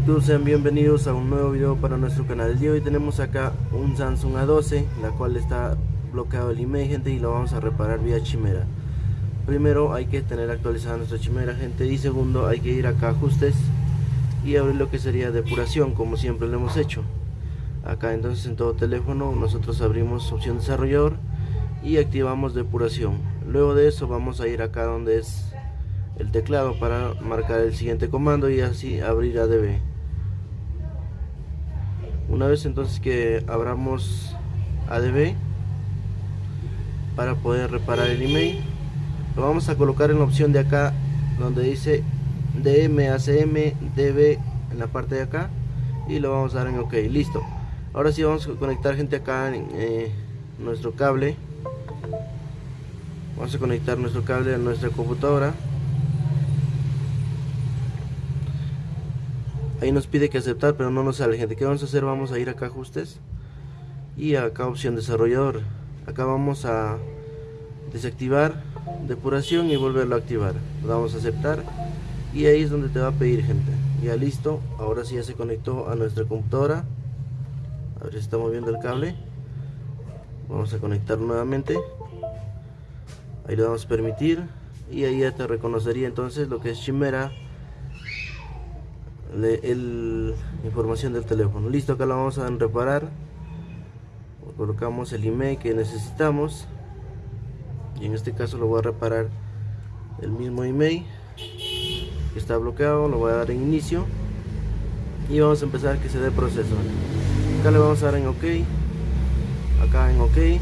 YouTube, sean bienvenidos a un nuevo video para nuestro canal. Hoy tenemos acá un Samsung A12, la cual está bloqueado el email, gente, y lo vamos a reparar vía Chimera. Primero hay que tener actualizada nuestra Chimera, gente, y segundo hay que ir acá a ajustes y abrir lo que sería depuración, como siempre lo hemos hecho. Acá entonces en todo teléfono nosotros abrimos opción desarrollador y activamos depuración. Luego de eso vamos a ir acá donde es el teclado para marcar el siguiente comando y así abrir ADB una vez entonces que abramos ADB para poder reparar el email lo vamos a colocar en la opción de acá donde dice DMACM DB en la parte de acá y lo vamos a dar en OK listo. Ahora sí vamos a conectar gente acá en eh, nuestro cable. Vamos a conectar nuestro cable a nuestra computadora ahí nos pide que aceptar pero no nos sale. Gente ¿qué vamos a hacer? vamos a ir acá ajustes y acá opción desarrollador. Acá vamos a desactivar depuración y volverlo a activar. Damos a aceptar y ahí es donde te va a pedir gente. Ya listo ahora sí ya se conectó a nuestra computadora. A ver si está moviendo el cable. Vamos a conectar nuevamente. Ahí le damos permitir y ahí ya te reconocería entonces lo que es Chimera el, información del teléfono. Listo acá lo vamos a reparar. Colocamos el email que necesitamos. Y en este caso lo voy a reparar el mismo email. Que está bloqueado lo voy a dar en inicio. Y vamos a empezar que se dé proceso. Acá le vamos a dar en ok. Acá en ok.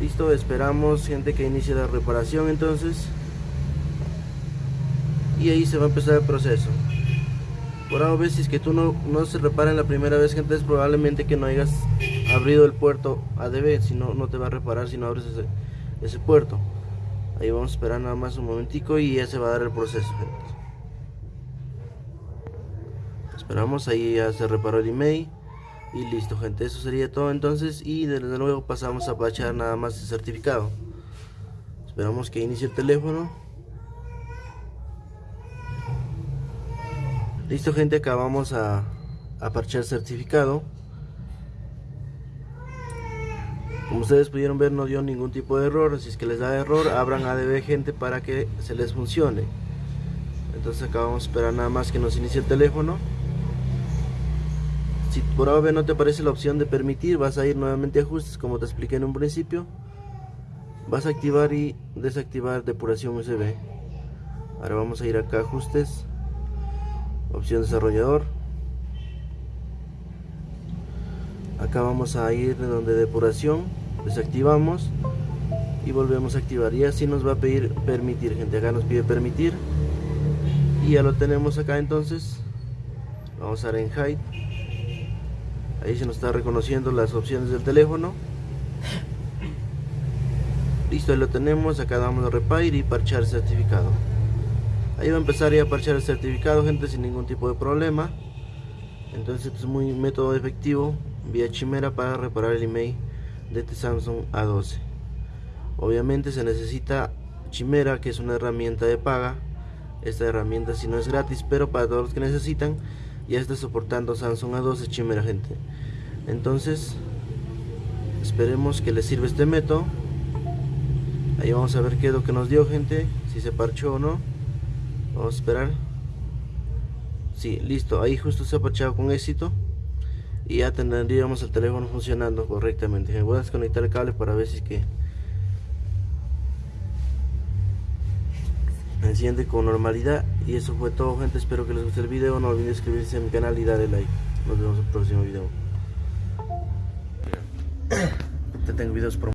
Listo esperamos gente que inicie la reparación entonces y ahí se va a empezar el proceso. Por a veces que tú no, no se repara en la primera vez gente es probablemente que no hayas abrido el puerto ADB si no, no te va a reparar si no abres ese, ese puerto. Ahí vamos a esperar nada más un momentico y ya se va a dar el proceso gente. esperamos ahí ya se reparó el email y listo gente eso sería todo entonces y desde luego pasamos a pachar nada más el certificado. Esperamos que inicie el teléfono Listo gente, acá vamos a, a parchar certificado. Como ustedes pudieron ver no dio ningún tipo de error, si es que les da error abran ADB gente para que se les funcione. Entonces acá vamos a esperar nada más que nos inicie el teléfono. Si por ADB no te aparece la opción de permitir, vas a ir nuevamente a ajustes como te expliqué en un principio. Vas a activar y desactivar depuración USB. Ahora vamos a ir acá a ajustes opción desarrollador. Acá vamos a ir donde depuración desactivamos y volvemos a activar. Y así nos va a pedir permitir gente. Acá nos pide permitir. Y ya lo tenemos acá entonces. Vamos a dar en hide. Ahí se nos está reconociendo las opciones del teléfono. Listo ahí lo tenemos. Acá damos a repair y parchar certificado ahí va a empezar a parchar el certificado gente sin ningún tipo de problema. Entonces es muy método efectivo vía chimera para reparar el email de este Samsung A12 obviamente se necesita chimera que es una herramienta de paga. Esta herramienta si no es gratis pero para todos los que necesitan ya está soportando Samsung A12 chimera gente. Entonces esperemos que les sirva este método. Ahí vamos a ver qué es lo que nos dio gente si se parchó o no vamos a esperar. Sí, listo, ahí justo se ha parchado con éxito. Y ya tendríamos el teléfono funcionando correctamente. Voy a desconectar el cable para ver si es que enciende con normalidad. Y eso fue todo gente, espero que les guste el video. No olviden suscribirse a mi canal y darle like. Nos vemos en el próximo video. Te tengo videos